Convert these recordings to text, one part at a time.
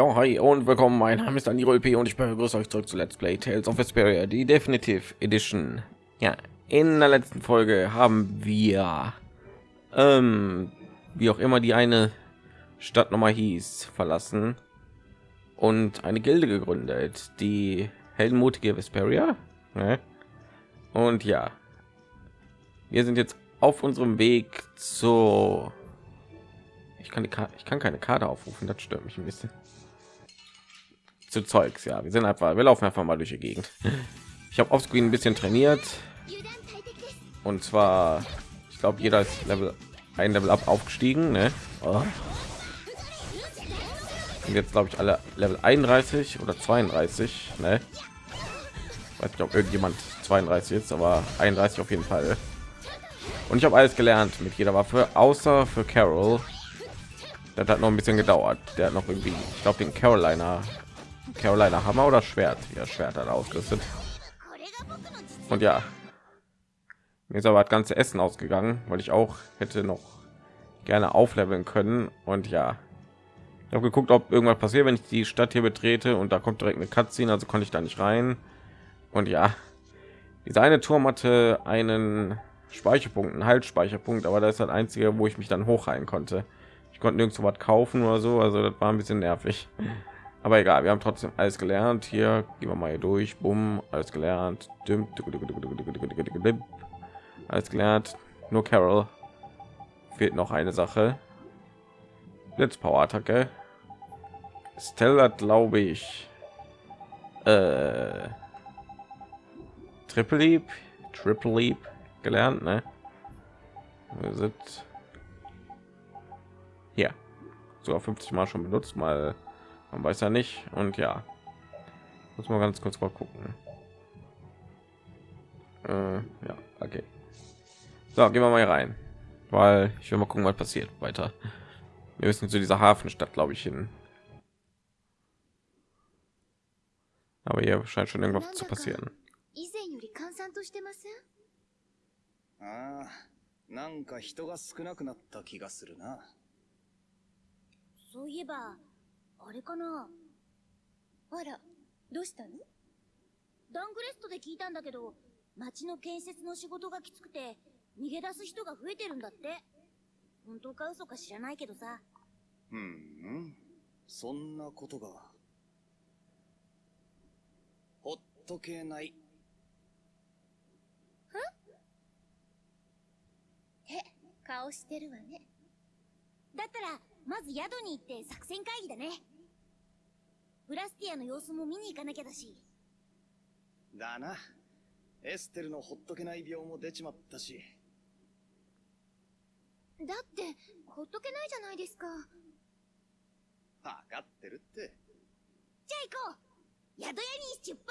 Ja, hi und willkommen. Mein Name ist Daniel P. und ich begrüße euch zurück zu Let's Play Tales of Vesperia, die Definitive Edition. Ja, in der letzten Folge haben wir, ähm, wie auch immer die eine Stadt nochmal hieß, verlassen und eine Gilde gegründet, die heldenmutige Vesperia. Ne? Und ja, wir sind jetzt auf unserem Weg zu ich kann die ich kann keine Karte aufrufen, das stört mich ein bisschen zu Zeugs. Ja, wir sind einfach, wir laufen einfach mal durch die Gegend. Ich habe offscreen ein bisschen trainiert und zwar, ich glaube, jeder ist Level ein Level ab aufgestiegen. Ne? Oh. Und jetzt glaube ich alle Level 31 oder 32. Ne? Weiß nicht, ob irgendjemand 32 ist, aber 31 auf jeden Fall. Und ich habe alles gelernt mit jeder Waffe, außer für Carol. Das hat noch ein bisschen gedauert. Der hat noch irgendwie, ich glaube, den Carolina Carolina Hammer oder Schwert? Ja, Schwert hat ausgerüstet. Und ja, mir ist aber das ganze Essen ausgegangen, weil ich auch hätte noch gerne aufleveln können. Und ja, ich habe geguckt, ob irgendwas passiert, wenn ich die Stadt hier betrete und da kommt direkt eine Cutscene, also konnte ich da nicht rein. Und ja, dieser eine Turm hatte einen Speicherpunkt, einen Haltspeicherpunkt, aber das ist das einzige, wo ich mich dann hochreihen konnte. Ich konnte nirgendwo was kaufen oder so, also das war ein bisschen nervig. Aber egal, wir haben trotzdem alles gelernt. Hier gehen wir mal durch. Bumm, alles gelernt. Alles gelernt. Nur Carol fehlt noch eine Sache. Blitzpower Attacke. Stella, glaube ich. Äh, Triple Leap, Triple Leap gelernt, ne? Sind hier sogar 50 Mal schon benutzt, mal man weiß ja nicht und ja muss mal ganz kurz mal gucken äh, ja okay so gehen wir mal hier rein weil ich will mal gucken was passiert weiter wir müssen zu dieser hafenstadt glaube ich hin aber hier scheint schon irgendwas zu passieren ああ、なんか人が少なくなった気がするな。そういえば、 あれかな？あら、どうしたの？ダングレストで聞いたんだけど、町の建設の仕事がきつくて、逃げ出す人が増えてるんだって。本当か嘘か知らないけどさ。うん、うん。そんなことが。ほっとけない。はへ、顔してるわね。だったら、まず宿に行って作戦会議だね。ブラスティアの様子も見に行かなきゃだし。だな。エステルのほっとけない病も出ちまったし。だって、ほっとけないじゃないですか。わかってるって。じゃあ行こう宿屋に出発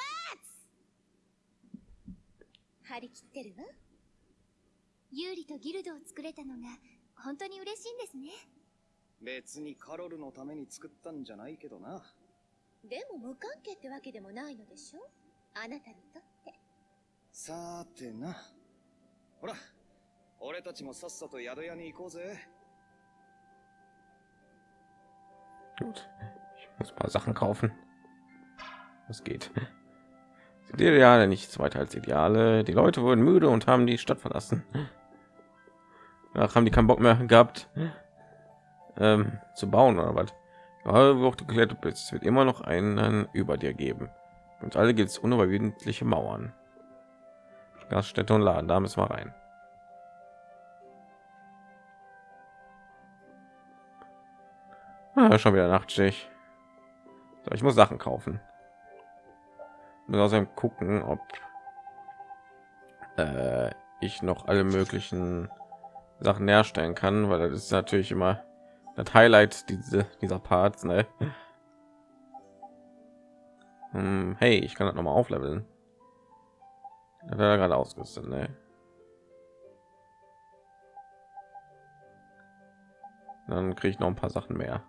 張り切ってるわ。ユーリとギルドを作れたのが、本当に嬉しいんですね。別にカロルのために作ったんじゃないけどな。でも無関係ってわけでもないのでしょあなたにとって。さてな。ほら、俺たちもさっさと宿屋に行こうぜ。Gut, ich muss ein paar Sachen kaufen. Was geht? Die Ideale nichts weiter als Ideale. Die Leute wurden müde und haben die Stadt verlassen. Ach, haben die keinen Bock mehr gehabt ähm, zu bauen oder was? Wo auch du geklettert bist, es wird immer noch einen über dir geben. Und alle gibt es unüberwindliche Mauern. Gaststätte und Laden, da müssen wir rein. Ah, schon wieder Nachtschicht. So, ich muss Sachen kaufen. Muss außerdem gucken, ob äh, ich noch alle möglichen Sachen herstellen kann, weil das ist natürlich immer das Highlight diese, dieser Parts. Ne? Hm, hey, ich kann das noch mal aufleveln. Er gerade ausgerüstet, ne? Dann kriege ich noch ein paar Sachen mehr.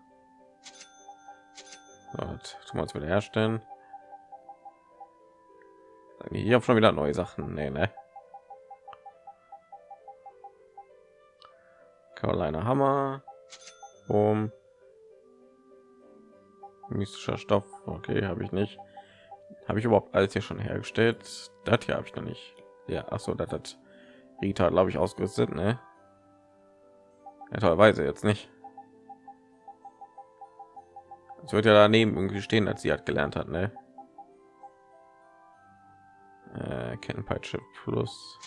So, tun wir uns wieder herstellen. Ich habe schon wieder neue Sachen. Nee, ne? Carolina Hammer. Um. mystischer Stoff. Okay, habe ich nicht. Habe ich überhaupt alles hier schon hergestellt? Das hier habe ich noch nicht. Ja, ach so, das hat Rita, glaube ich, ausgerüstet, ne? Ja, tollweise jetzt nicht. Es wird ja daneben irgendwie stehen, als sie hat gelernt hat, ne? Äh, Kettenpeitsche plus.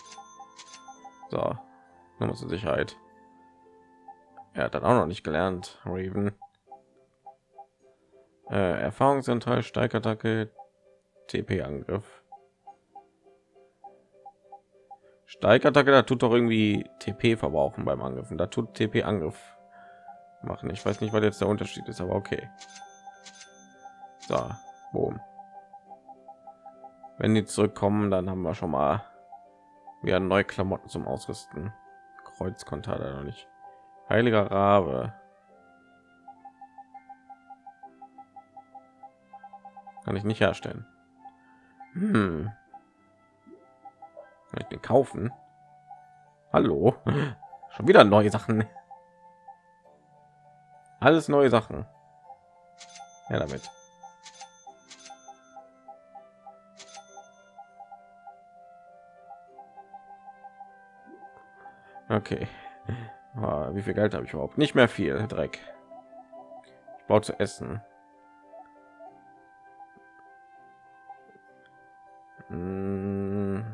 So, nur zur Sicherheit. Er hat dann auch noch nicht gelernt, Raven. Äh, Erfahrungsanteil, Steigattacke, TP-Angriff. Steigattacke, da tut doch irgendwie TP verbrauchen beim Angriffen. Da tut TP-Angriff machen. Ich weiß nicht, was jetzt der Unterschied ist, aber okay. So, boom. Wenn die zurückkommen, dann haben wir schon mal wieder neue Klamotten zum Ausrüsten. Kreuz konnte er noch nicht. Heiliger Rabe. Kann ich nicht herstellen. Hm. Kann ich den kaufen? Hallo? Schon wieder neue Sachen. Alles neue Sachen. Ja, damit. Okay. Oh, wie viel Geld habe ich überhaupt? Nicht mehr viel. Dreck. Ich brauche zu essen. Hm.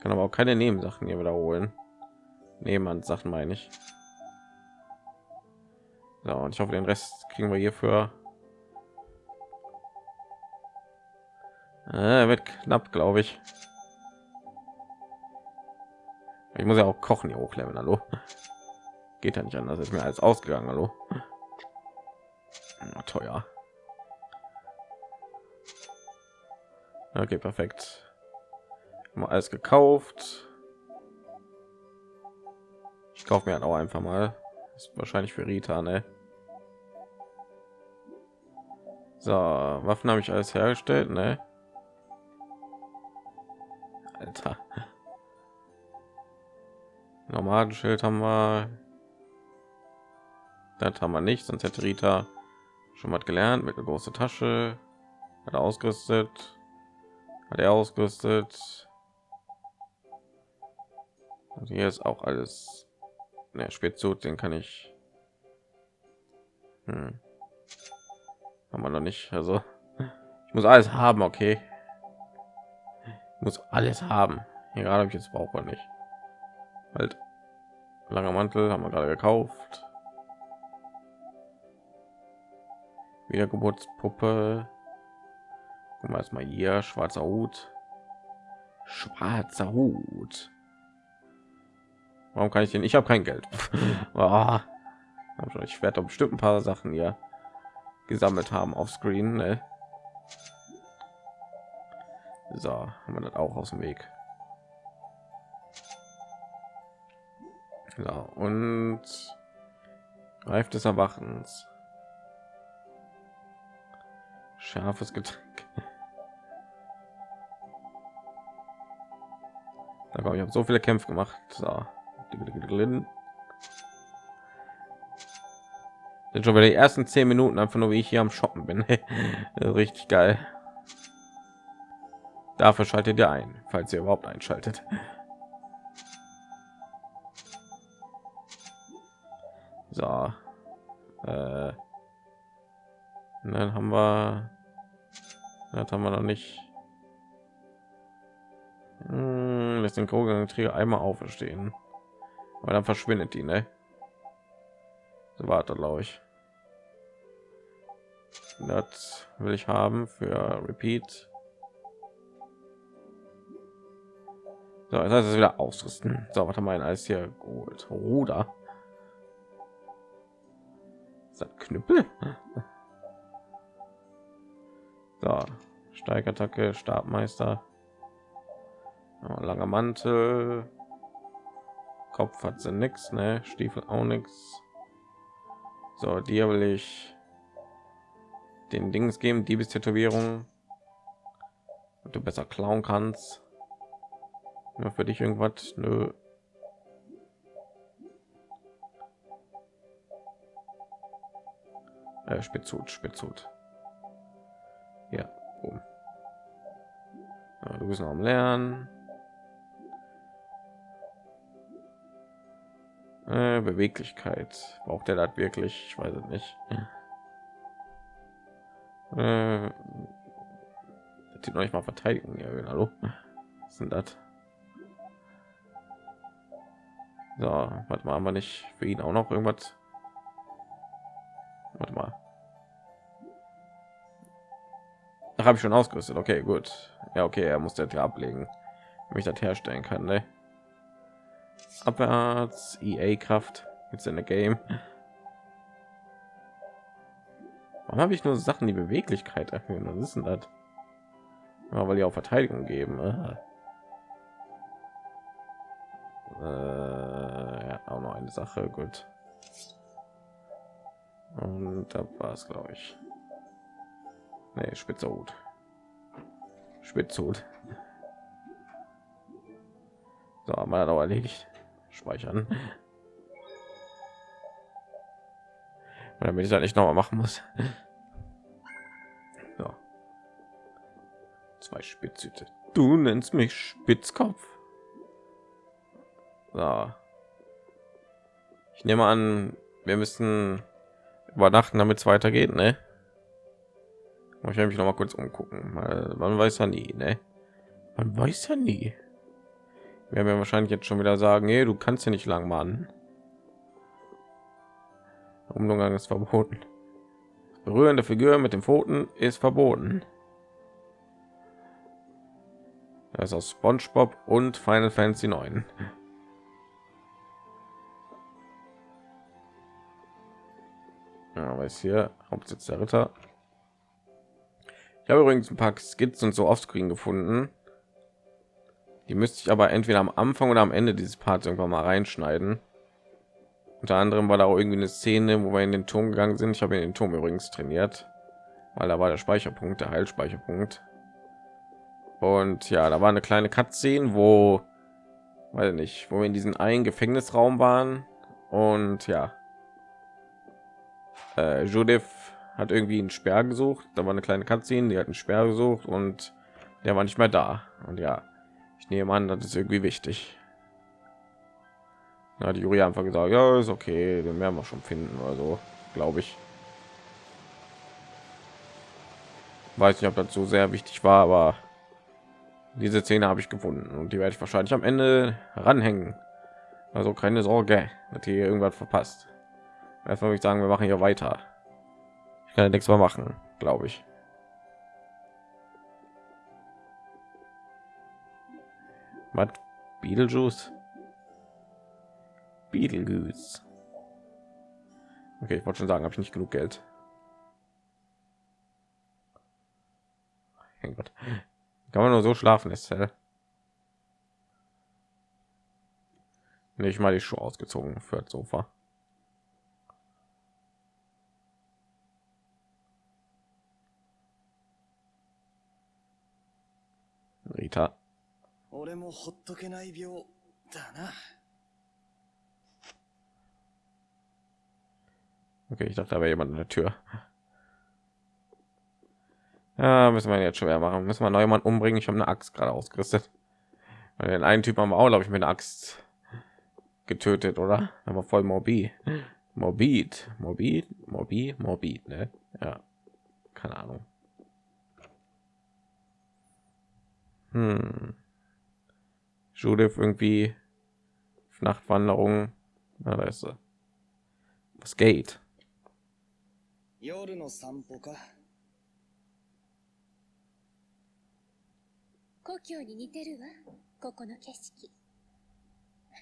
Kann aber auch keine Nebensachen hier wiederholen. Nebenan Sachen meine ich. So, und ich hoffe, den Rest kriegen wir hierfür. Äh, wird knapp, glaube ich. Ich muss ja auch kochen hier hochleveln, hallo. Geht ja nicht anders, ist mir als ausgegangen, hallo. Na, teuer. Okay, perfekt. Haben alles gekauft. Ich kaufe mir halt auch einfach mal. ist wahrscheinlich für Rita, ne? So, Waffen habe ich alles hergestellt, ne? Alter. Nomadenschild haben wir. Das haben wir nicht, sonst hätte Rita schon mal gelernt mit einer große Tasche. Hat er ausgerüstet. Hat er ausgerüstet. Und hier ist auch alles. Ne, Spätzut, den kann ich. Hm. Haben wir noch nicht. Also ich muss alles haben, okay. Ich muss alles haben. Hier gerade habe ich jetzt braucht man nicht. Halt. Langer Mantel haben wir gerade gekauft. Wiedergeburtspuppe. Gucken wir erstmal hier schwarzer Hut. Schwarzer Hut. Warum kann ich den? Ich habe kein Geld. oh. Ich werde bestimmt ein paar Sachen hier gesammelt haben auf Screen. Ne? So, haben wir das auch aus dem Weg. Ja, und Reif des Erwachens. Scharfes Getränk. Da glaube ich habe so viele Kämpfe gemacht. So. Sind schon wieder die ersten zehn Minuten einfach nur wie ich hier am Shoppen bin. Richtig geil. Dafür schaltet ihr ein, falls ihr überhaupt einschaltet. So. Äh, dann haben wir das haben wir noch nicht. Hm, lässt den Träger einmal auferstehen. Aber dann verschwindet die ne? So warte glaube ich. Das will ich haben für repeat. So das heißt es wieder ausrüsten. So was haben wir alles hier gut ruder ist das knüppel so steigattacke stabmeister langer mantel Kopf hat sie nichts, ne? Stiefel auch nichts. So, dir will ich den Dings geben, Diebestätowierung, du besser klauen kannst. Nur für dich irgendwas, nö. Äh, Spitzhut, Spitzhut. Ja, oben. Ja, du bist noch am Lernen. Äh, Beweglichkeit. Braucht der das wirklich? Ich weiß es nicht. Äh, das noch nicht mal verteidigen. Ja, hallo. Was sind das? So, warte mal, haben wir nicht für ihn auch noch irgendwas? Warte mal. Habe ich schon ausgerüstet. Okay, gut. Ja, okay, er muss ja ablegen, damit ich das herstellen kann. Ne? Abwärts, EA Kraft jetzt in der Game. Warum habe ich nur Sachen, die Beweglichkeit erhöhen? Was ist denn das? Ja, weil die auch Verteidigung geben. Äh, ja, auch noch eine Sache. Gut. Und da war es, glaube ich. Nee, Spitzhut. Spitzhut. So, haben wir auch erledigt. Speichern. Und damit ich das nicht noch mal machen muss. So. Zwei Spitzhüte. Du nennst mich Spitzkopf. So. Ich nehme an, wir müssen übernachten, damit es weitergeht, ne? Ich werde mich noch mal kurz umgucken, man weiß ja nie, ne? Man weiß ja nie. Wir werden ja wahrscheinlich jetzt schon wieder sagen, nee, du kannst ja nicht lang machen. Umgang ist verboten. Berührende Figur mit den Pfoten ist verboten. Das ist aus SpongeBob und Final Fantasy 9. Ja, weiß hier Hauptsitz der Ritter. Habe übrigens ein paar Skizzen und so offscreen gefunden. Die müsste ich aber entweder am Anfang oder am Ende dieses Parts irgendwann mal reinschneiden. Unter anderem war da auch irgendwie eine Szene, wo wir in den Turm gegangen sind. Ich habe in den Turm übrigens trainiert, weil da war der Speicherpunkt, der Heilspeicherpunkt. Und ja, da war eine kleine Cutscene, wo, weiß nicht, wo wir in diesen einen Gefängnisraum waren. Und ja, äh, Judith hat irgendwie einen Sperr gesucht. Da war eine kleine Cutscene, die hat einen Sperr gesucht und der war nicht mehr da. Und ja, ich nehme an, das ist irgendwie wichtig. Na, die Jury einfach gesagt, ja, ist okay, den werden wir schon finden oder so, glaube ich. Weiß nicht, ob das so sehr wichtig war, aber diese Szene habe ich gefunden und die werde ich wahrscheinlich am Ende ranhängen. Also keine Sorge, dass hier irgendwas verpasst. Erstmal würde ich sagen, wir machen hier weiter. Ich kann ja nichts mehr machen, glaube ich. Was? Beetlejuice? Beetlejuice. Okay, ich wollte schon sagen, habe ich nicht genug Geld. Gott. Kann man nur so schlafen, ist hell. Nicht mal die Schuhe ausgezogen für das Sofa. Rita. Okay, ich dachte, da wäre jemand in der Tür. Ja, müssen wir jetzt schwer machen. Müssen wir noch jemand umbringen? Ich habe eine Axt gerade ausgerüstet. Den einen Typ haben wir auch, glaube ich, mit einer Axt getötet, oder? Aber voll morbid. Morbid, morbid, morbid, morbid, ne? Ja, keine Ahnung. Hm. Judith irgendwie Nachtwanderung. Na, da ist sie. Was geht? 夜の散歩か故郷に似てるわここの景色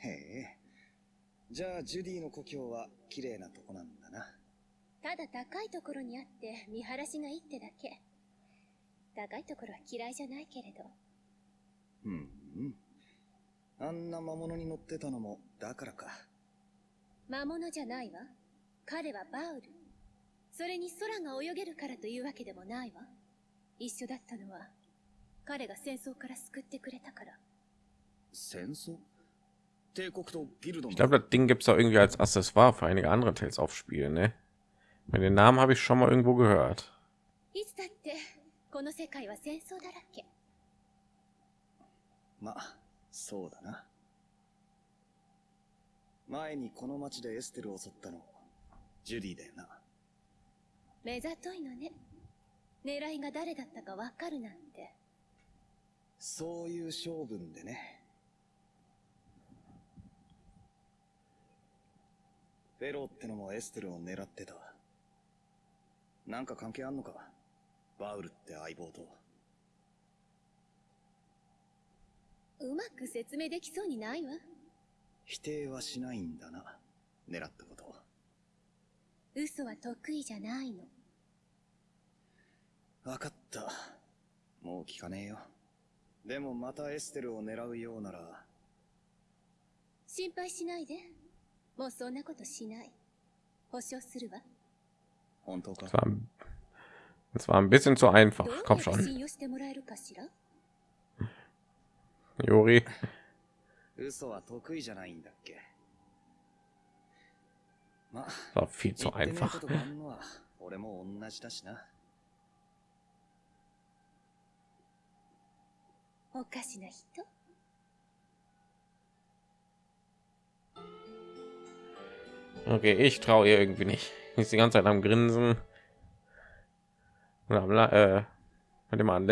へえじゃあジュディの故郷は綺麗なとこなんだなただ高いところにあって見晴らしがいいってだけ高いところは嫌いじゃないけれどうん、うん、あんな魔物に乗ってたのもだからか魔物じゃないわ彼はバウルそれに空が泳げるからというわけでもないわ一緒だったのは彼が戦争から救ってくれたから戦争 Ich glaube, das Ding gibt es auch irgendwie als Accessoire für einige andere Tales aufspielen, ne? Den Namen habe ich schon mal irgendwo gehört. いつだってこの世界は戦争だらけまあそうだな。前にこの町でエステルを襲ったのジュディだよな。目ざといのね。狙いが誰だったかわかるなんて。そういう性分でね。フェローってのもエステルを狙ってたなんか関係あんのか？バウルって相棒とうまく説明できそうにないわ。否定はしないんだな狙ったこと。嘘は得意じゃないの。分かった。もう聞かねえよ。でもまたエステルを狙うようなら。心配しないで。もうそんなことしない。保証するわ。本当か？Das war, ein bisschen zu einfach. Komm schon, 信用してもらえるかしら Juri. 嘘は得意じゃないんだっけまあ Das war viel 言 zu ってねえこ einfach. とがあんのは俺も同じだしなおかしな人 Okay, ich traue ihr irgendwie nicht. Die ist die ganze Zeit am Grinsen. Und am, La- äh, mit dem an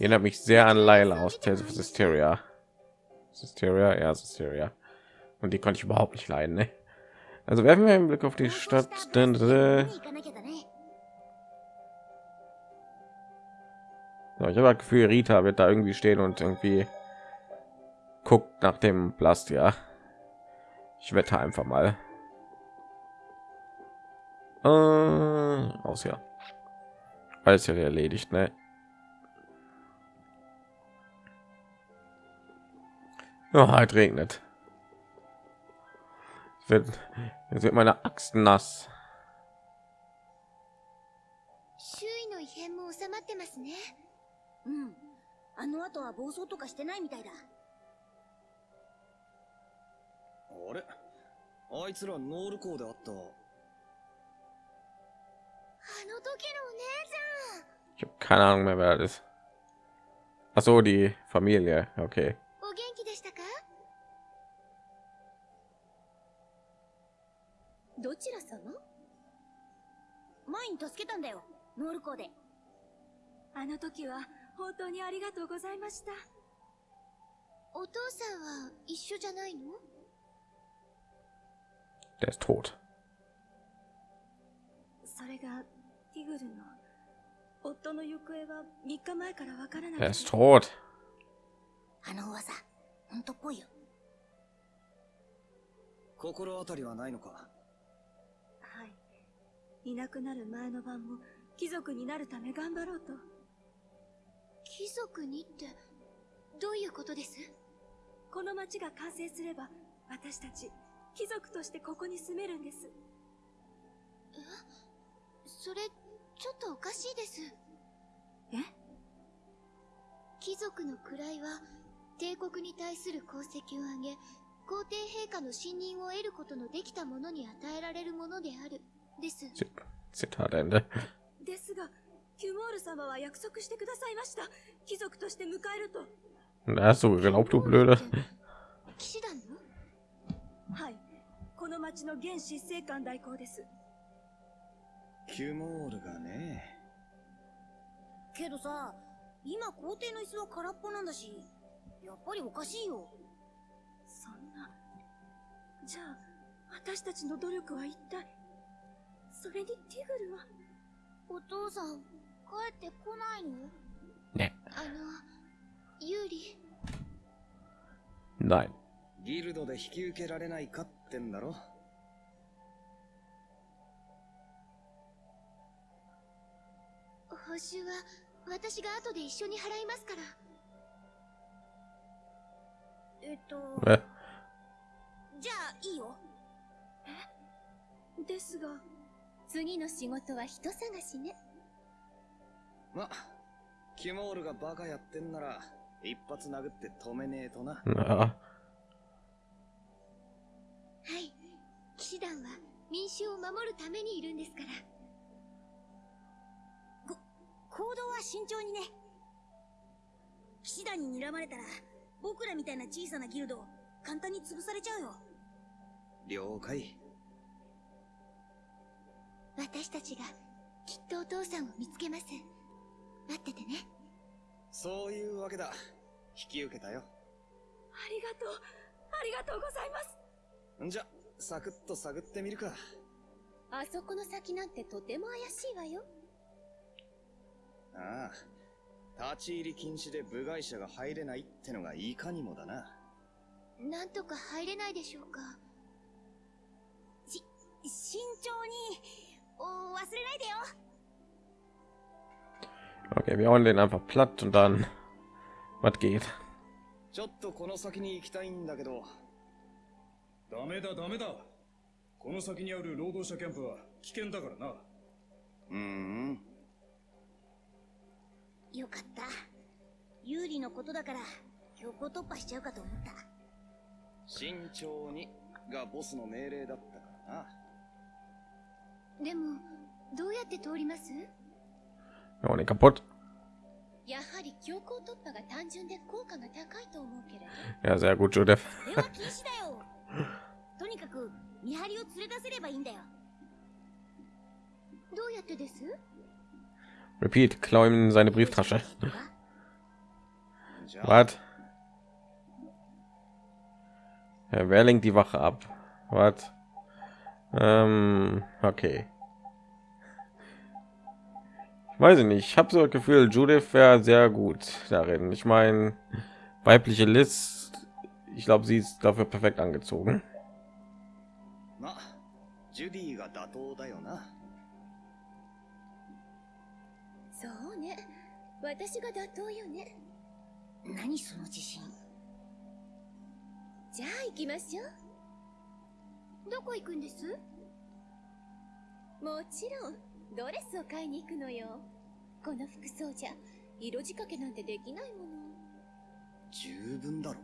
erinnert mich sehr an Lila aus Tales of Systeria. Systeria, ja, Systeria. Und die konnte ich überhaupt nicht leiden, ne? Also werfen wir einen Blick auf die Stadt. Denn, so, ich habe das Gefühl, Rita wird da irgendwie stehen und irgendwie guckt nach dem Blast, ja. Ich wette einfach mal. Äh, aus ja. Alles ja erledigt, ne? Ja, es regnet. Es wird, jetzt wird meine Axt nass. 周囲の異変も収まってますねうんあの後は暴走とかしてないみたいだあれあいつらノール港であったあの時のお姉 Ich habe keine Ahnung mehr, wer das ist. Ach so, die Familie. Okay. どちら様？前に助けたんだよノール港で。あの時は本当にありがとうございました。お父さんは一緒じゃないの？Der ist tot. それがティグルの夫の行方は3日前からわからな Er く ist て tot. あの噂本当っぽいよ。心当たりはないのか？はいいなくなる前の晩も貴族になるため頑張ろうと。貴族にってどういうことです？この町が完成すれば私たち貴族としてここに住めるんです。それちょっとおかしいです。え？貴族の位は帝国に対する功績を上げ皇帝陛下の信任を得ることのできた者に与えられるものであるです。Zit- Zitatende. ですがキュモール様は約束してくださいました。貴族として迎えると。hast du geglaubt, du Blöde. 騎士団の？はい。この町の現執政官代行です。キュモールがね。けどさ今皇帝の椅子は空っぽなんだしやっぱりおかしいよ。そんな。じゃあ私たちの努力は一体？それにティグルはお父さん帰ってこないの？Ne. あのユーリ。Nein. ギルドで引き受けられないかってんだろ。報酬は私が後で一緒に払いますから。えっと Äh, じゃあいいよ。ですが次の仕事は人探しね。まキュモールがバカやってんなら一発殴って止めねえとな。はい。騎士団は民衆を守るためにいるんですから。行動は慎重にね。騎士団に睨まれたら僕らみたいな小さなギルド簡単に潰されちゃうよ。了解私たちがきっとお父さんを見つけます。待っててね。そういうわけだ。引き受けたよ。ありがとう。ありがとうございます。んじゃサクッと探ってみるか。あそこの先なんてとても怪しいわよ。ああ。立ち入り禁止で部外者が入れないってのがいかにもだな。なんとか入れないでしょうか。し慎重にお忘れないでよ。Okay, wir hauen den einfach platt und dann was geht? ちょっとこの先に行きたいんだけど。ダメだダメだ。この先にある労働者キャンプは危険だからな。うーん。よかった。有利のことだから強行突破しちゃうかと思った。慎重にがボスの命令だったからな でもどうやって通ります Wir hauen den kaputt. やはり強行突破が単純で効果が高いと思うけれど Ja, sehr gut, Judith. それは禁止だよとにかく見張りを連れ出せればいいんだよどうやってです Repeat, klau ihm seine Brieftasche. じゃあ Was? Ja, wer lenkt die Wache ab? Was? Ähm, okay. Weiß ich nicht. Ich habe so das Gefühl, Judith wäre sehr gut darin. Ich meine, weibliche Liz, ich glaube, sie ist dafür perfekt angezogen. どこ行くんですもちろんドレスを買いに行くのよこの服装じゃ色仕掛けなんてできないもの十分だろ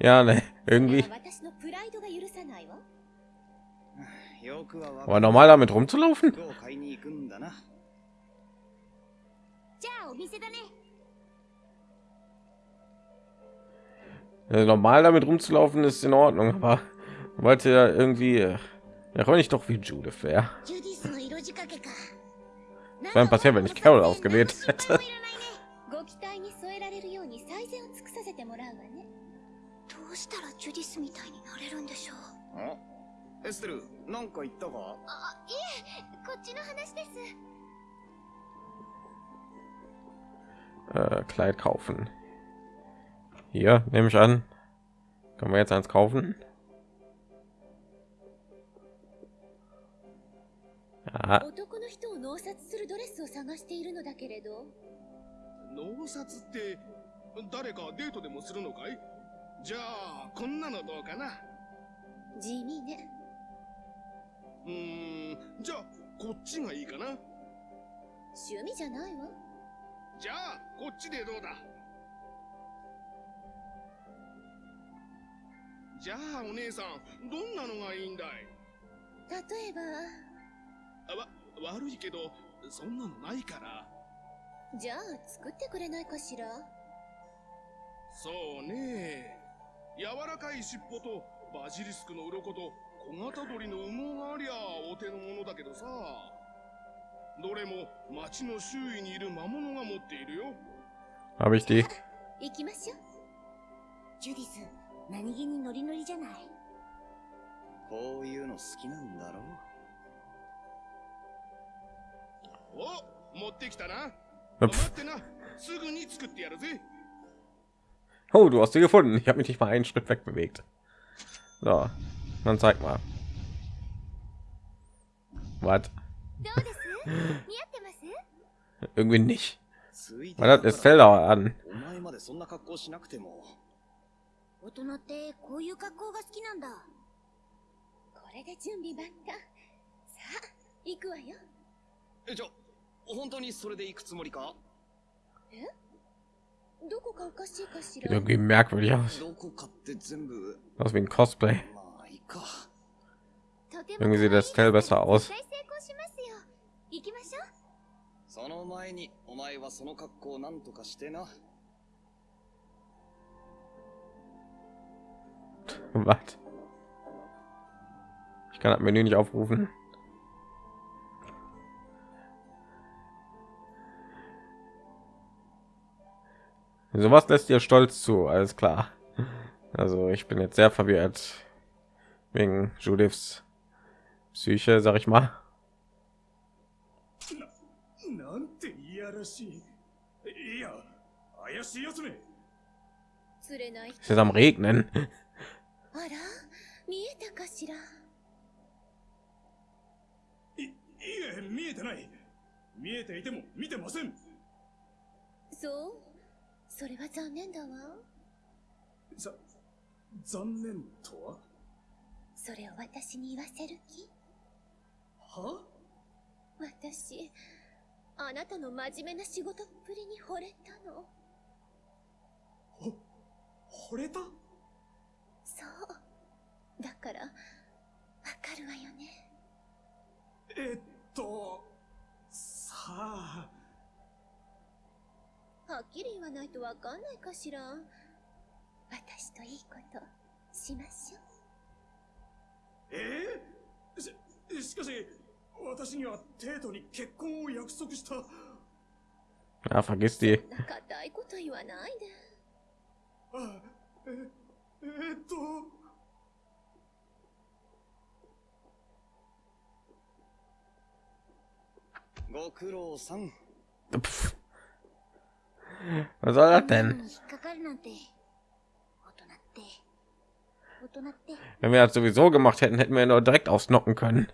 Ja, ne, それ irgendwie. は私のプライドが許さないわよくはわ Aber normal damit rumzulaufen? 服を買いに行くんだなじゃあお店だね Also normal damit rumzulaufen ist in Ordnung, aber wollte ja irgendwie äh, ja wollte ich doch wie Judith wäre dann passiert wenn ich Carol ausgewählt hätte äh, äh, Kleid kaufen. Hier nehme ich an, können wir jetzt eins kaufen? 男の人を脳殺するドレスを探しているのだけれど。脳殺って誰かデートでもするのかい？じゃあこんなのどうかな？地味ね。うーんじゃあこっちがいいかな？趣味じゃないわ。じゃあこっちでどうだ？じゃあお姉さんどんなのがいいんだい？例えばあわ悪いけどそんなのないから。じゃあ作ってくれないかしら？そうね。柔らかい尻尾とバジリスクの鱗と小型鳥の羽毛がありゃお手のものだけどさ。どれも町の周囲にいる魔物が持っているよ。habe ich die. 行きましょう。ジュディス何気にノリノリじゃない。こういうの好きなんだろお Hüpf. 待ってなすぐに作ってやるぜ Oh, du hast sie gefunden. Ich habe mich nicht mal einen Schritt wegbewegt. So, dann zeig mal. Was? どうです似合ってます Irgendwie nicht. ついて Man hat es Zelda an. お前までそんな格好しなくても大人ってこういう格好が好きなんだこれで準備万端さあ行くわよえじゃ 本当にそれで行くつもりかどこかおかしいかしら Sieht irgendwie merkwürdig aus. どこかって全部 Aus wie ein Cosplay. まあいいかと とても Irgendwie sieht das Tell besser aus. 絶対成功しますよ行きましょうその前にお前はその格好をなんとかしてな Was? Ich kann das Menü nicht aufrufen. Sowas lässt ihr stolz zu, alles klar. Also ich bin jetzt sehr verwirrt wegen Judiths Psyche, sag ich mal. なんていやらしい。いや、怪しいやつめ。釣れない Es ist am Regnen. あら見えたかしらい、いえ、見えてない。見えていても見てません。そう それは残念だわ。ざ、残念とは？それを私に言わせる気？は？私あなたの真面目な仕事っぷりに惚れたの。ほ、惚れた？そう。だからわかるわよね。えっと、さあ、はっきり言わないとわかんないかしら。私といいことしましょう。え？ー、し、しかし、私にはテートに結婚を約束した。固いこと言わないで。あ、え、えーっと、ご苦労さん. Was soll das うん denn? 引っかかるなんて大人って大人って Wenn wir das sowieso gemacht hätten, hätten wir ihn nur direkt ausnocken können.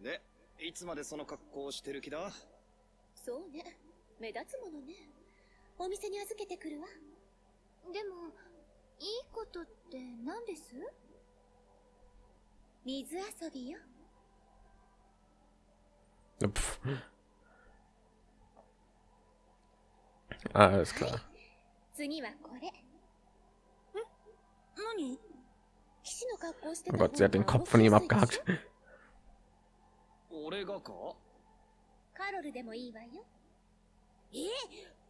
でいつまでその格好をしてる気だそうね目立つものねお店に預けてくるわでもいいことって何です水遊びよ Pff. Alles klar. 次はこれん何騎士の格好して Oh た Gott, sie hat den 方が Kopf von ihm abgehackt. ょ俺がかカロルでもいいわよえ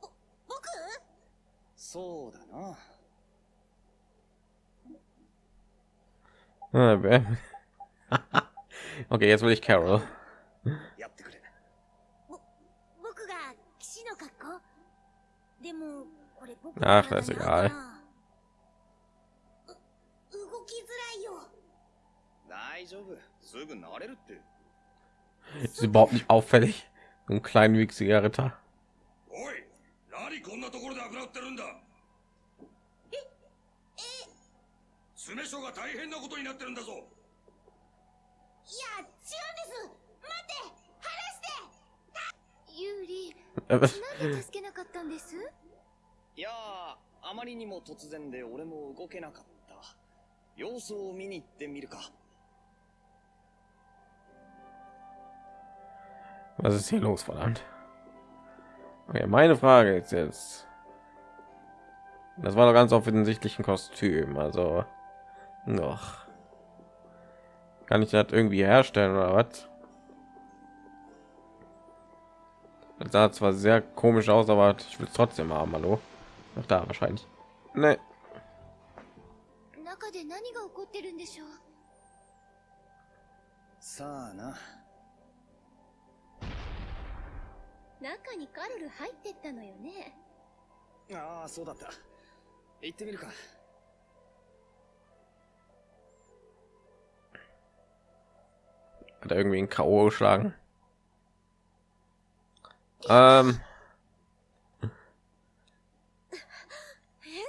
ぼ僕そうだな Ah, okay, jetzt will ich Carol. やってくれ僕が騎士の格好でもこれ僕あの体 das ist egal かなう動きづらいよ。大丈夫。すぐ慣れるって。Ist überhaupt nicht auffällig. So ein kleinwüchsiger Ritter. おい何こんなところで油売ってるんだ？ええ。詰め所が大変なことになってるんだぞ。いや違うんです。待って離して。ユーリ Äh, なんで助けなかったんですいやーあまりにも突然で俺も動けなかった様子を見に行ってみるか Was ist hier los, verdammt? Okay, meine Frage ist jetzt. Das war doch ganz offensichtlich ein Kostüm, also noch. Kann ich das irgendwie herstellen oder was? Das sah zwar sehr komisch aus, aber ich will es trotzdem haben. Hallo? Noch da wahrscheinlich. Ne, 中で何が起こってるんでしょうさあな中にカロル入ってったのよねああそうだった行ってみるか hat er irgendwie ein K.O. geschlagen. Ähm, エ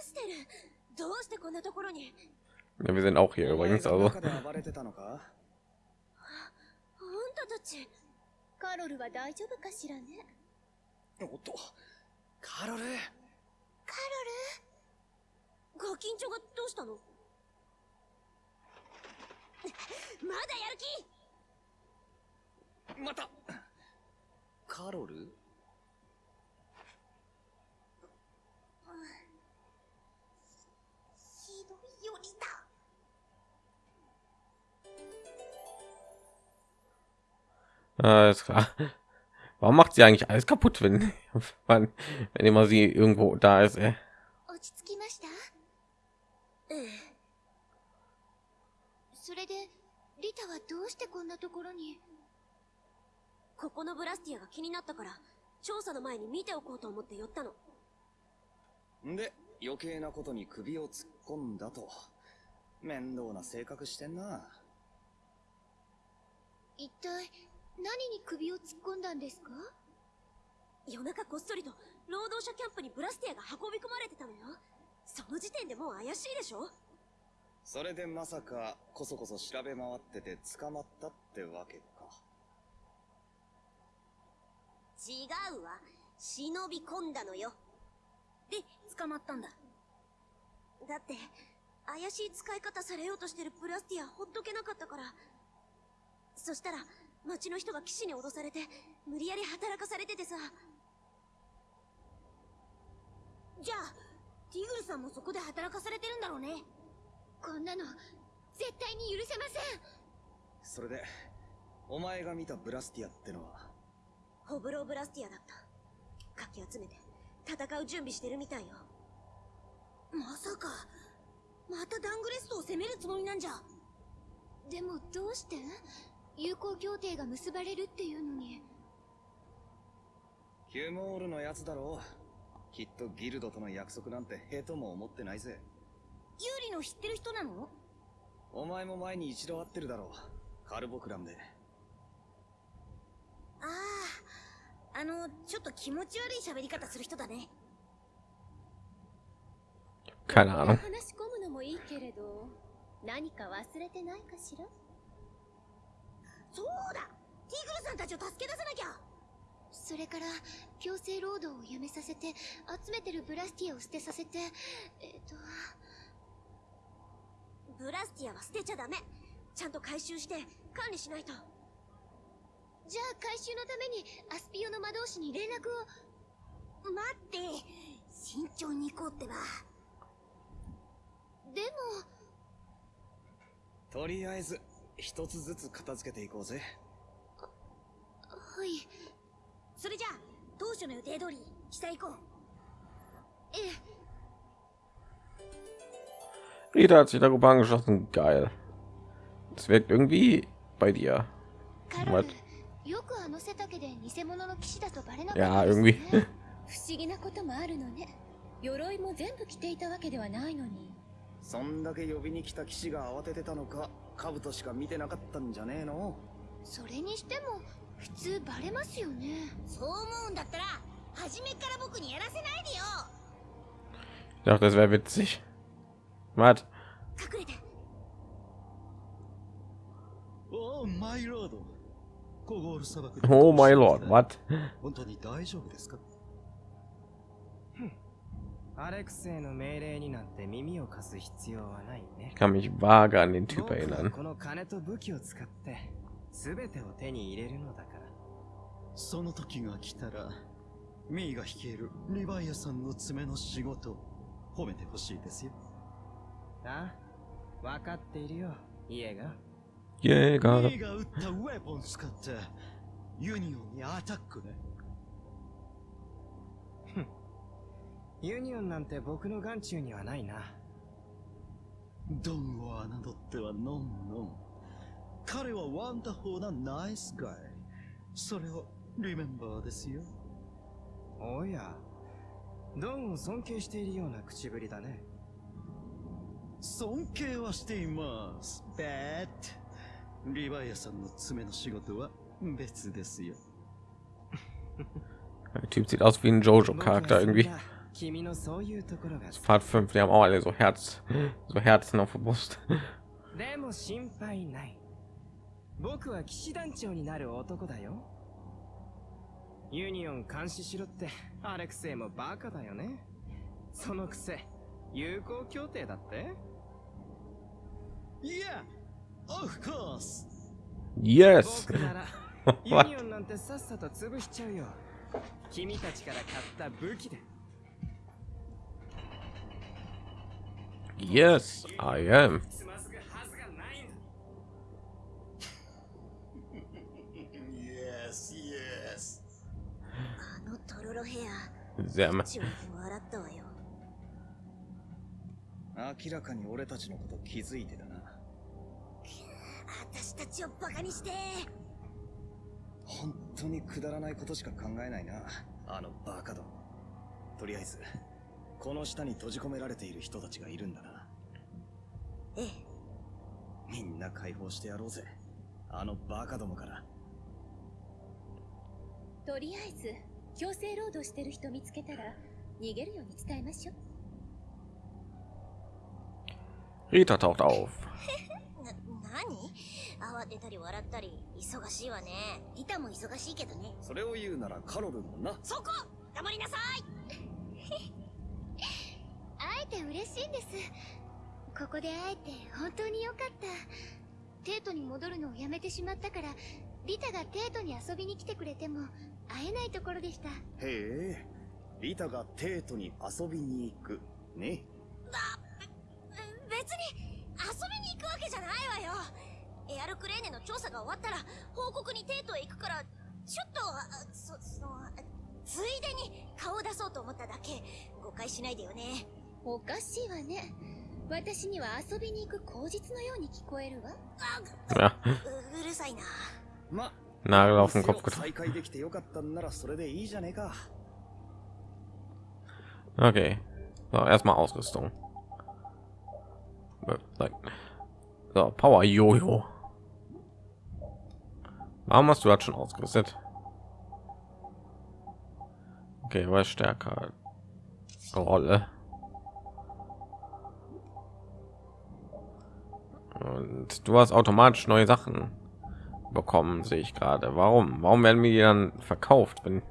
ステルどうしてこんなところに？Ja, wir sind auch hier übrigens, が also カロルは大丈夫かしらね？おっとカロル？カロル？ご緊張がどうしたの？まだやる気！また。カロル？知道。Äh, warum macht sie eigentlich alles kaputt, wenn, wenn, wenn immer sie irgendwo da ist? Ey? 余計なことに首を突っ込んだと。面倒な性格してんな。一体何に首を突っ込んだんですか？夜中こっそりと労働者キャンプにブラスティアが運び込まれてたのよ。その時点でもう怪しいでしょ？それでまさかこそこそ調べ回ってて捕まったってわけか。違うわ。忍び込んだのよで捕まったんだ。だって怪しい使い方されようとしてるブラスティアほっとけなかったから。そしたら町の人が騎士に脅されて無理やり働かされててさ。じゃあティグルさんもそこで働かされてるんだろうね。こんなの絶対に許せません。それでお前が見たブラスティアってのは？ホブローブラスティアだった。かき集めて戦う準備してるみたいよ。まさかまたダングレストを攻めるつもりなんじゃ。でもどうして？友好協定が結ばれるっていうのに。ヒュモールのやつだろう。きっとギルドとの約束なんてへとも思ってないぜ。ユーリの知ってる人なの？お前も前に一度会ってるだろう。カルボクランで。あああのちょっと気持ち悪い喋り方する人だね。Keine Ahnung. 話し込むのもいいけれど何か忘れてないかしら？そうだ！ティグルさんたちを助け出さなきゃ！それから強制労働をやめさせて集めてるブラスティアを捨てさせてえっ、と。ブラスティアは捨てちゃダメ！ちゃんと回収して管理しないとじゃあ回収のためにアスピオの魔導士に連絡を。待って。慎重に行こうってば。でも。とりあえず一つずつ片付けていこうぜ。はい。それじゃあ当初の予定通り下行こう。ええ。Rita hat sich da Gruppe angeschlossen. Geil. Das wirkt irgendwie bei dir. よくあの背丈で偽物の騎士だとバレなかったです.ね。不思議なこともあるのね。鎧も全部着ていたわけではないのに。そんだけ呼びに来た騎士が慌ててたのか兜しか見てなかったんじゃねえの？それにしても普通バレますよね。そう思うんだったら初めから僕にやらせないでよ。Ich dachte, das wäre witzig. Was? 隠れて。おおマイロード Oh my lord, what? 本当に大丈夫ですか？アレクセイの命令になんて耳を貸す必要はないね Ich。kann mich vage an den Typ erinnern. この金と武器を使って全てを手に入れるのだから。その時が来たらミーが率いるリヴァイアさんの爪の仕事褒めてほしいですよあ？分かっているよ、家が。Jäger. ミーが撃ったウェポン使ってユニオンにアタックねユニオンなんて僕の眼中にはないな。ドンを侮ってはノンノン彼はワンダホーなナイスガイそれをリメンバーですよおや、ドンを尊敬しているような口ぶりだね。尊敬はしています。But リヴァイアさんの爪の仕事は別ですよ。Der Typ sieht aus wie ein Jojo-Charakter irgendwie. Part 5, die haben auch alle so Herz, so Herzen auf der Brust. でも心配ない。僕は騎士団長になる男だよ。ユニオン監視しろってアレクセイもバカだよね。そのくせ、友好協定だって Yeah! Of course. Yes. ユニオンなんてさっさと潰しちゃうよ。君たちから買った武器で。Yes, I am. yes, yes. あのトロロヘア。ゼム。笑ったわよ。明らかに俺たちのこと気づいてた。私たちをバカにして。本当にくだらないことしか考えないな。あのバカども。とりあえずこの下に閉じ込められている人たちがいるんだな。ええ。みんな解放してやろうぜ。あのバカどもから。とりあえず強制労働してる人見つけたら逃げるように伝えましょう。Rita taucht auf. な何？慌てたり笑ったり忙しいわね。リタも忙しいけどね。それを言うならカロルもな。そこ！黙りなさい！会えて嬉しいんです。ここで会えて本当に良かった。テートに戻るのをやめてしまったからリタがテートに遊びに来てくれても会えないところでした。へえ。リタがテートに遊びに行く。ね。別に遊びに行くわけじゃないわよエアルクレーネの調査が終わったら報告にテートへ行くからちょっとあそそのついでに顔を出そうと思っただけ誤解しないでよねおかしいわね私には遊びに行く口実のように聞こえるわ Ja, ううるさいなま Nagel auf den 店 Kopf を getroffen. 再開できてよかったんならそれでいいじゃねえか Okay. So, erstmal Ausrüstung. Nein. So, Power Jojo. Warum hast du das schon ausgerüstet? Okay, was stärker? Rolle. Und du hast automatisch neue Sachen bekommen, sehe ich gerade. Warum? Warum werden mir die dann verkauft, wenn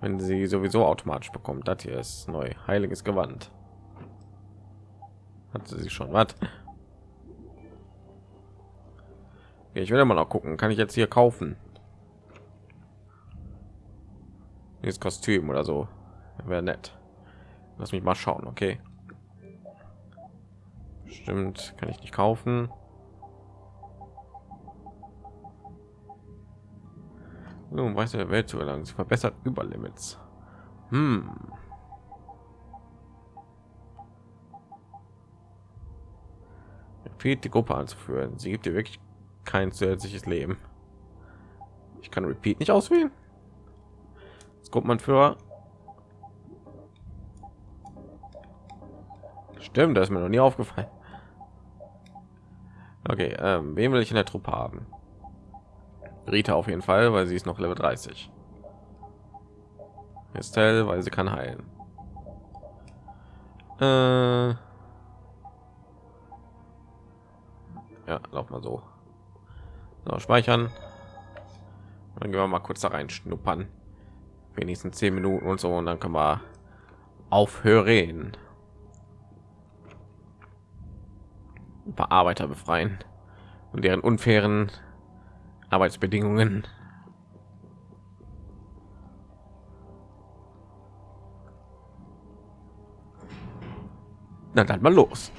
wenn sie sowieso automatisch bekommt. Das hier ist neu. Heiliges Gewand. Hatte sie schon. Was? Okay, ich will immer noch gucken. Kann ich jetzt hier kaufen? Dieses Kostüm oder so. Wäre nett. Lass mich mal schauen, okay? Stimmt, kann ich nicht kaufen. Um weiße der Welt zu erlangen. Sie verbessert Überlimits. Hm. Repeat die Gruppe anzuführen. Sie gibt dir wirklich kein zusätzliches Leben. Ich kann Repeat nicht auswählen. Das Gruppenanführer. Stimmt, das ist mir noch nie aufgefallen. Okay, ähm, wen will ich in der Truppe haben? Rita auf jeden Fall, weil sie ist noch Level 30. Estelle, weil sie kann heilen. Äh ja, lauf mal so. So. Speichern. Dann gehen wir mal kurz da rein schnuppern. Wenigstens 10 Minuten und so und dann können wir aufhören. Ein paar Arbeiter befreien und deren unfairen Arbeitsbedingungen. Dann mal los.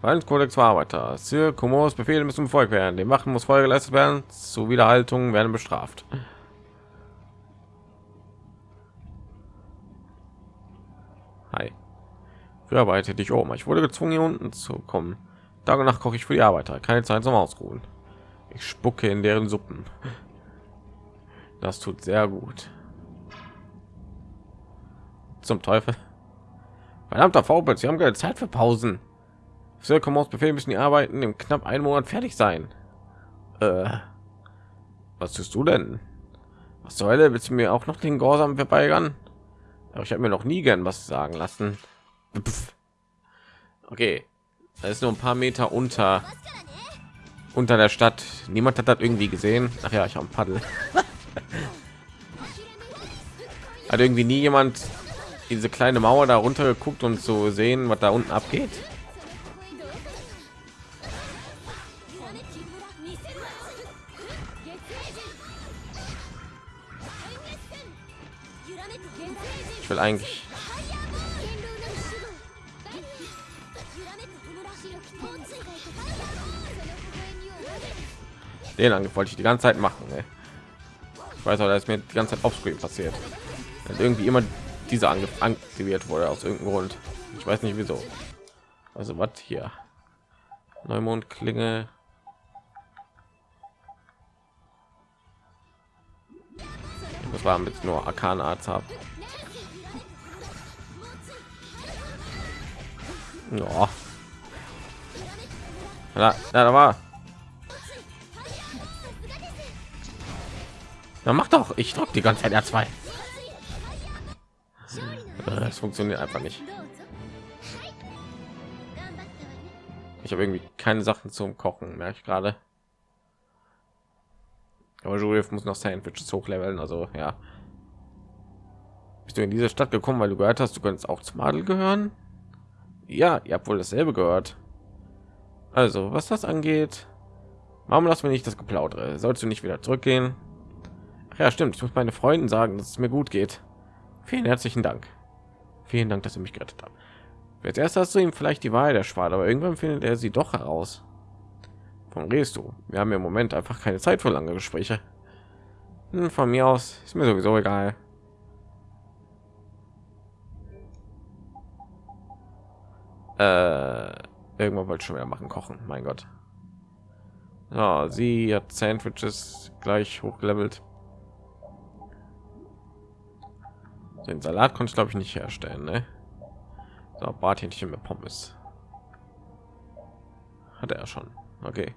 Verhaltenskodex für Arbeiter. Sir Komos Befehle müssen befolgt werden. Dem Wachen muss Folge geleistet werden. Zu Wiederhaltung werden bestraft. Hi. Früher arbeitete ich oben. Ich wurde gezwungen, hier unten zu kommen. Nacht koche ich für die Arbeiter. Keine Zeit zum Ausruhen. Ich spucke in deren Suppen. Das tut sehr gut. Zum Teufel. Verdammter Faubel, Sie haben keine Zeit für Pausen. Sir Commons Befehl müssen die Arbeiten im knapp einen Monat fertig sein. Äh, was tust du denn? Was zur Hölle willst du mir auch noch den Gehorsam verweigern? Aber ich habe mir noch nie gern was sagen lassen. Pff. Okay, da ist nur ein paar Meter unter unter der Stadt. Niemand hat das irgendwie gesehen. Ach ja, ich habe ein Paddel. hat irgendwie nie jemand diese kleine Mauer da runter geguckt und zu sehen, was da unten abgeht. Ich will eigentlich Den Angriff wollte ich die ganze Zeit machen. Ey. Ich weiß auch, dass mir die ganze Zeit offscreen passiert. Dass irgendwie immer dieser Angriff aktiviert wurde aus irgendeinem Grund. Ich weiß nicht wieso. Also was hier? Neumond Klinge. Das war mit nur Arkan Arzt habe. Ja. Ja, da war. Na mach doch, ich drück die ganze Zeit R2. Das funktioniert einfach nicht. Ich habe irgendwie keine Sachen zum Kochen, merke ich gerade. Aber Judith muss noch Sandwiches hochleveln, also ja. Bist du in diese Stadt gekommen, weil du gehört hast, du könntest auch zum Adel gehören? Ja, ihr habt wohl dasselbe gehört. Also, was das angeht, warum lassen wir nicht das Geplaudere? Sollst du nicht wieder zurückgehen? Ach ja, stimmt. Ich muss meine Freunden sagen, dass es mir gut geht. Vielen herzlichen Dank. Vielen Dank, dass ihr mich gerettet habt. Jetzt erst hast du ihm vielleicht die Wahrheit erspart, aber irgendwann findet er sie doch heraus. Von redest du? Wir haben im Moment einfach keine Zeit für lange Gespräche. Hm, von mir aus ist mir sowieso egal. Äh, irgendwann wollte ich schon wieder machen, kochen. Mein Gott. Ja, sie hat Sandwiches gleich hochgelevelt. Den Salat konnte ich glaube ich nicht herstellen, ne? So, Brathähnchen mit Pommes. Hat er schon. Okay.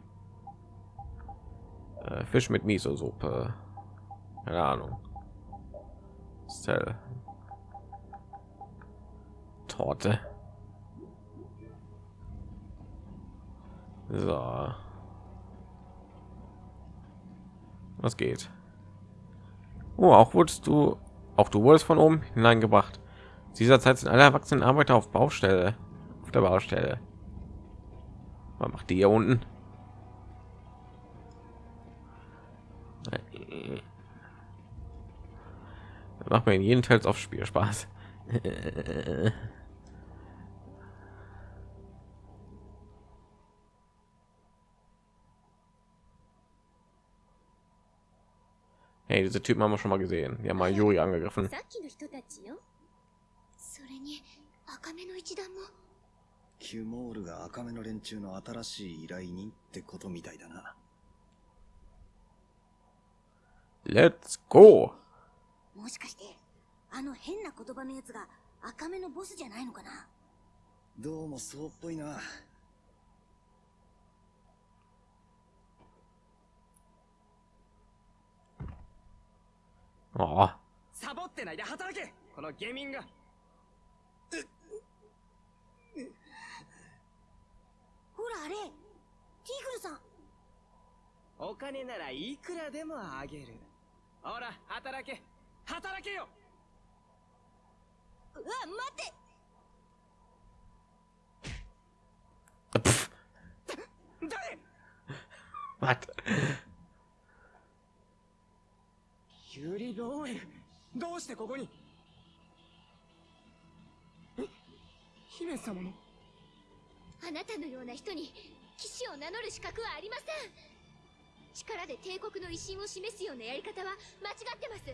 Äh, Fisch mit Miso-Suppe. Keine Ahnung. Cell. Torte. So. Was geht? Oh, auch wurdest du, auch du wurdest von oben hineingebracht. Dieser Zeit sind alle erwachsenen Arbeiter auf Baustelle, auf der Baustelle. Was macht die hier unten? macht mir in jeden Teils auf Spiel Spaß. Hey, diese Typen haben wir schon mal gesehen. Die haben mal Juri angegriffen. キュモールが赤目の連中の新しい依頼人ってことみたいだな。Let's go! もしかして、あの変な言葉のやつが赤目のボスじゃないのかなどうもそうっぽいな。 ああ。サボってないで働け。このゲミンが。ほらあれ。ティグルさん。お金ならいくらでもあげる。ほら働け。働けよ。うわ待って。誰 What? ユリ・ローエルどうしてここに？え？姫様の？あなたのような人に騎士を名乗る資格はありません。力で帝国の威信を示すようなやり方は間違ってます。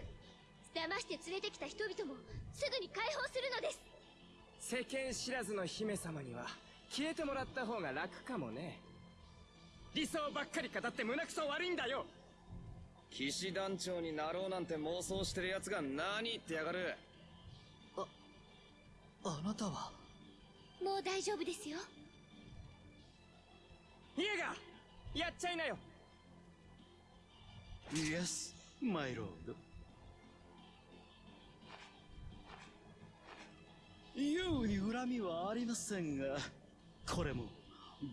騙して連れてきた人々もすぐに解放するのです。世間知らずの姫様には消えてもらった方が楽かもね。理想ばっかり語って胸くそ悪いんだよ騎士団長になろうなんて妄想してる奴が何言ってやがる？ああなたは？もう大丈夫ですよ。イエガーやっちゃいなよ。Yes, my lord. 優に恨みはありませんがこれも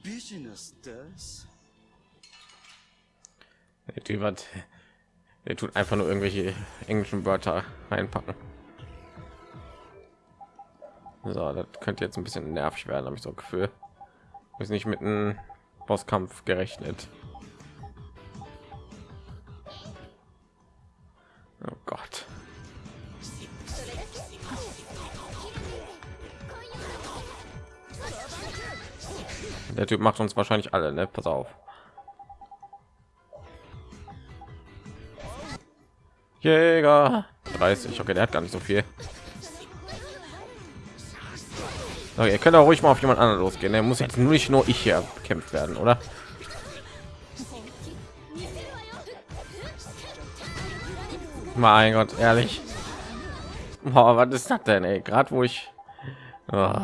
ビジネスです。Der Typ hat, der tut einfach nur irgendwelche englischen Wörter reinpacken. So, das könnte jetzt ein bisschen nervig werden, habe ich so ein Gefühl. Ist nicht mit einem Bosskampf gerechnet. Oh Gott. Der Typ macht uns wahrscheinlich alle, ne? Pass auf. Jäger 30. Okay, der hat gar nicht so viel. Okay, ihr könnt auch ruhig mal auf jemand anderen losgehen. Der muss jetzt nur nicht nur ich hier bekämpft werden, oder? Mein Gott, ehrlich. Boah, was ist das denn, ey? Gerade wo ich... Oh.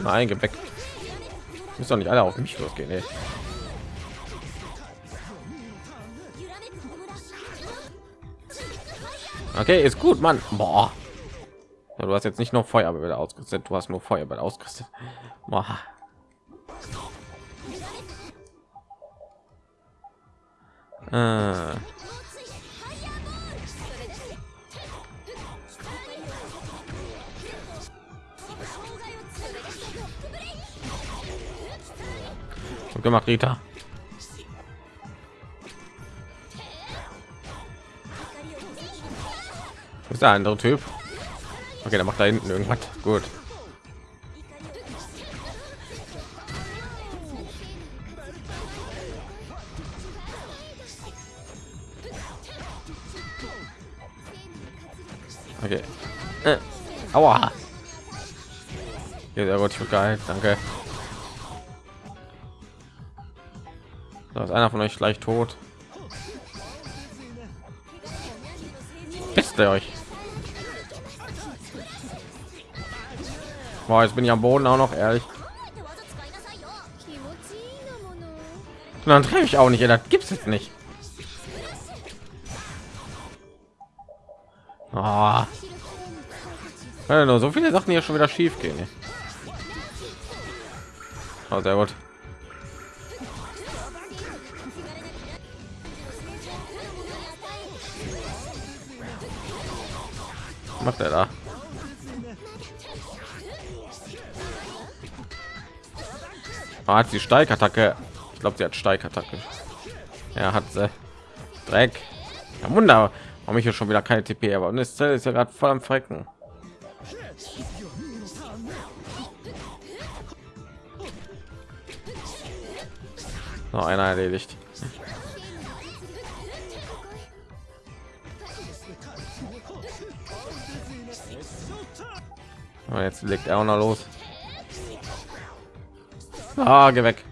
Nein, geh weg. Müssen doch nicht alle auf mich losgehen, ey. Okay, ist gut, Mann. Boah. Ja, du hast jetzt nicht noch Feuerbälle ausgerüstet, du hast nur Feuerball ausgerüstet. Boah. Äh. Gut gemacht, Rita. Wo ist der andere Typ? Okay, der macht da hinten irgendwas. Gut. Okay. Äh. Aua. Ja, sehr gut, ich geil. Danke. Da ist einer von euch gleich tot. Ihr euch? Boah, jetzt bin ich am Boden auch noch ehrlich. Und dann treffe ich auch nicht. Das gibt's jetzt nicht. Oh. So viele Sachen hier schon wieder schief gehen. Oh, sehr gut. Macht er da? Ah, hat sie Steigattacke. Ich glaube, sie hat Steigattacke. Er hat sie. Dreck. Ja, Wunder. Warum ich hier schon wieder keine TP, aber das Zell ist ja gerade voll am Frecken. Noch einer erledigt. Jetzt legt er auch noch los. Ah, geh weg.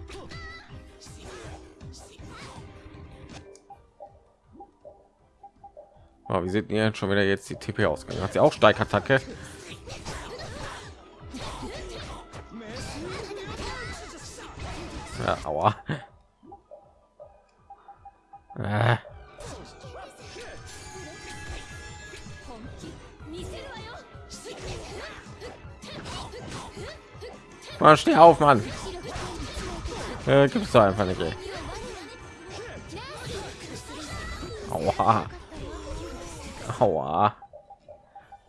Oh, wie sieht ihr schon wieder jetzt die TP ausgegangen? Hat sie auch Steigattacke? Ja, aua. Äh. Mann, steh auf, Mann. Äh, gibt's da einfach nicht. Aua. Aua.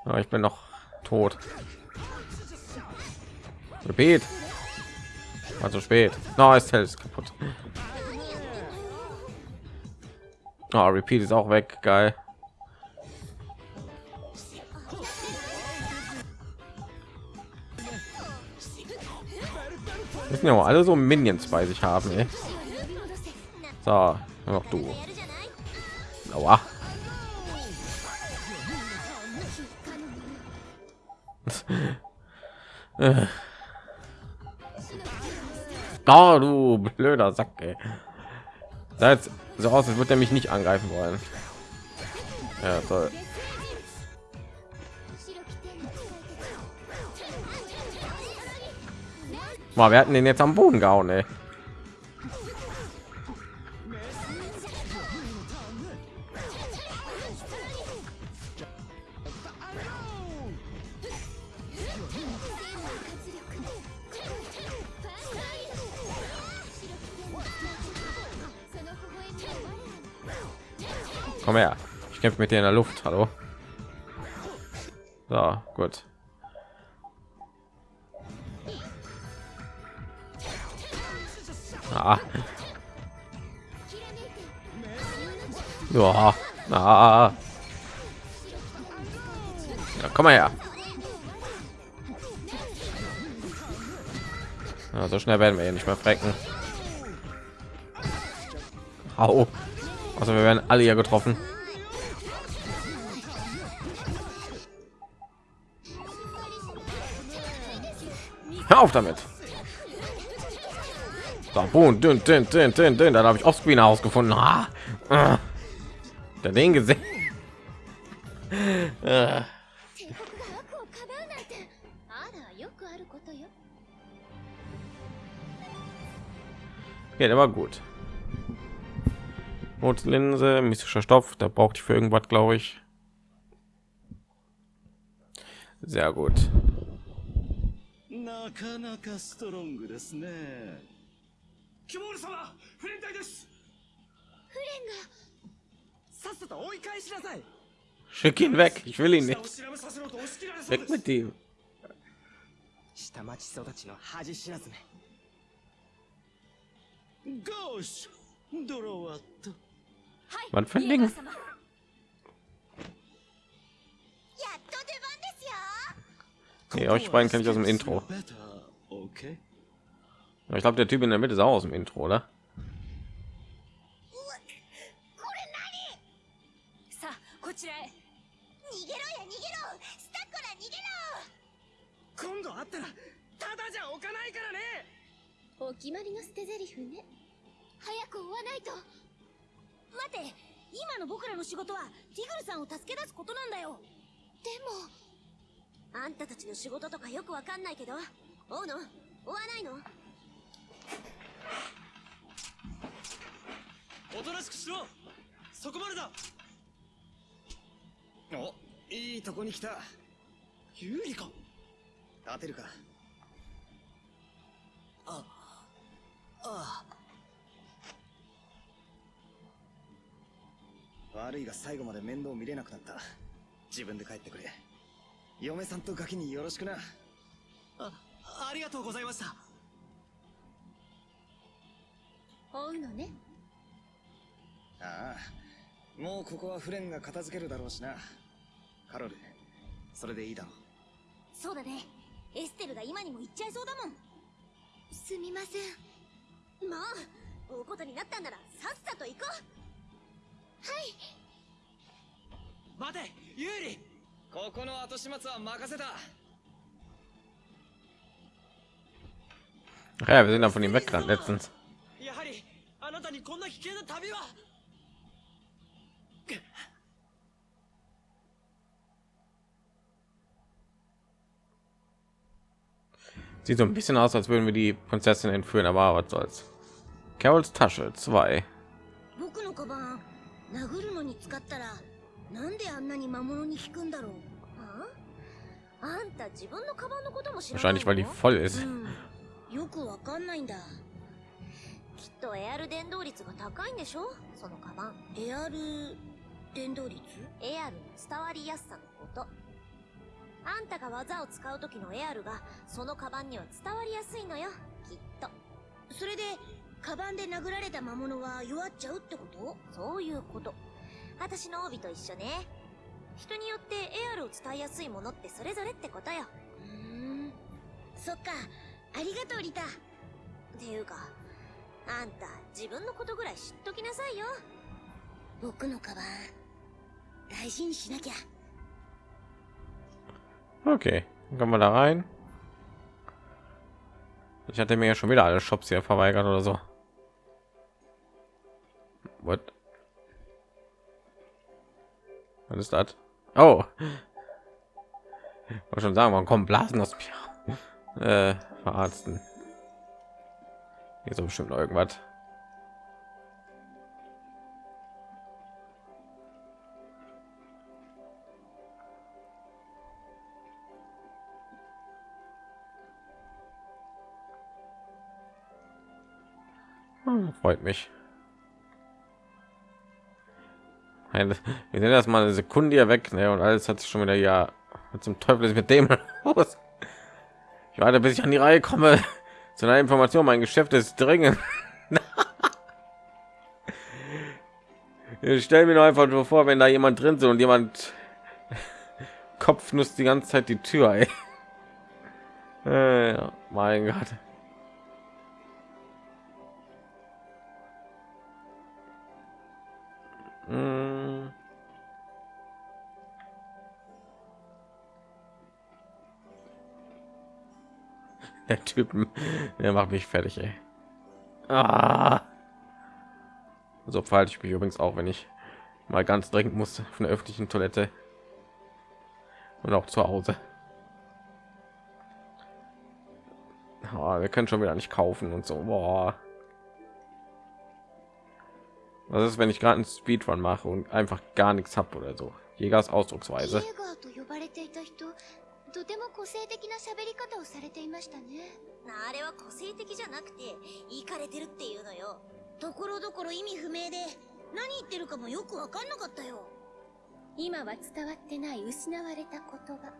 Ja, ich bin noch tot. Gebet. Also spät. No, ist ist kaputt. Oh, Repeat ist auch weg. Geil. Müssen ja auch alle so Minions bei sich haben. Ey. So, noch du. Aua. Oh, du blöder Sack, ey. Sah jetzt so aus, als würde er mich nicht angreifen wollen. Ja, toll. Mal, wir hatten den jetzt am Boden gehauen, ey. Komm her. Ich kämpfe mit dir in der Luft. Hallo. So, gut. Ah. Ja. Ah. Ja, komm mal her. Ja, so schnell werden wir hier nicht mehr frecken. Au. Also wir werden alle hier getroffen. Hör auf damit. Da, boom, dünn, dünn, dünn, dünn, dünn. Dann habe ich Offscreen herausgefunden. Ah, ah. Der den gesehen. ah. Ja, der war gut. Notlinse, mystischer Stoff, da braucht ich für irgendwas, glaube ich. Sehr gut. キモール様フレン隊ですフレンがさっさと追い返しなさい Schick ihn weg. Ich will ihn nicht. Weg mit ihm. 下町育ちの恥知らずめ。ゴーシュドロワット。はい。Wann für ein Ding? やっと出番ですよ。Ja, euch beiden kenne ich aus dem Intro. Okay. Ich glaube, der Typ in der Mitte ist auch aus dem Intro, oder? あんたたちの仕事とかよくわかんないけど、追うの追わないのおとなしくしろ。そこまでだ。おいいとこに来た。有利か。立てるか。ああ悪いが最後まで面倒見れなくなった。自分で帰ってくれ。嫁さんとガキによろしくな。あありがとうございました追うのね。ああもうここはフレンが片付けるだろうしな。カロルそれでいいだろう。そうだね。エステルが今にも行っちゃいそうだもん。すみません。もう追うことになったんならさっさと行こう。待て有利ここの後始末は任せた。Ach ja, wir sind da von ihm weggerannt letztens. やはりあなたにこんな危険な旅は Sieht so ein bisschen aus, als würden wir die Prinzessin entführen, aber was soll's. Carols Tasche 2. 僕のカバン殴るのに使ったらなんであんなに魔物に効くんだろうああんた自分のカバンのことも知らないの Wahrscheinlich, weil die voll ist. うんよくわかんないんだきっとエアル伝導率が高いんでしょ？そのカバンエアル伝導率？エアルの伝わりやすさのこと。あんたが技を使う時のエアルがそのカバンには伝わりやすいのよ。きっと。それでカバンで殴られた魔物は弱っちゃうってこと？そういうこと。私の帯と一緒ね。人によってエアルを伝えやすいものってそれぞれってことよ。うーん。そっか。ありがとうリタ。っていうかあんた自分のことぐらい知っときなさいよ僕のカバン大事にしなきゃ Okay, dann kommen wir da rein. Ich hatte mir ja schon wieder alle Shops hier verweigert oder so. What? Was ist das? Oh. Ich wollte schon sagen, man kommt Blasen aus mir. Äh, verarzten. Hier so bestimmt noch irgendwas. Hm, freut mich. Wir sind erst mal eine Sekunde hier weg, ne? Und alles hat sich schon wieder ja. Zum Teufel ist mit dem los? Ich warte, bis ich an die Reihe komme. Zu einer Information, mein Geschäft ist dringend. ich stell mir nur einfach nur vor, wenn da jemand drin sind und jemand Kopfnuss die ganze Zeit die Tür. Ey. Äh, mein Gott. Mm. Der Typen, der macht mich fertig, ey. Ah. So verhalte ich mich übrigens auch, wenn ich mal ganz dringend muss von der öffentlichen Toilette und auch zu Hause. Oh, wir können schon wieder nicht kaufen und so. Boah. Was ist, wenn ich gerade einen Speedrun mache und einfach gar nichts habe oder so? Jägers Ausdrucksweise. とても個性的な喋り方をされていましたねあれは個性的じゃなくて、イかれてるっていうのよ。ところどころ意味不明で、何言ってるかもよくわかんなかったよ。今は伝わってない失われた言葉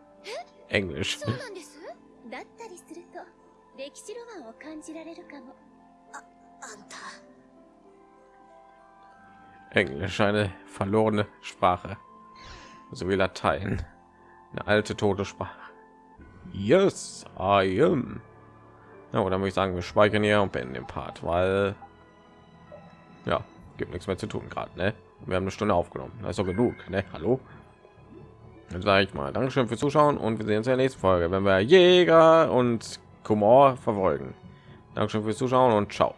Englisch. そうなんです？だったりすると歴史ロマンを感じられるかもあんた、Englisch, eine verlorene Sprache. So wie Latein. Eine alte tote Sprache. Yes, I am. Ja, oder würde ich sagen, wir speichern hier und beenden den Part, weil ja, gibt nichts mehr zu tun gerade, ne? Wir haben eine Stunde aufgenommen. Das ist doch genug, ne? Hallo? Dann sage ich mal, Dankeschön fürs Zuschauen und wir sehen uns in der nächsten Folge, wenn wir Jäger und Kumor verfolgen. Dankeschön fürs Zuschauen und ciao.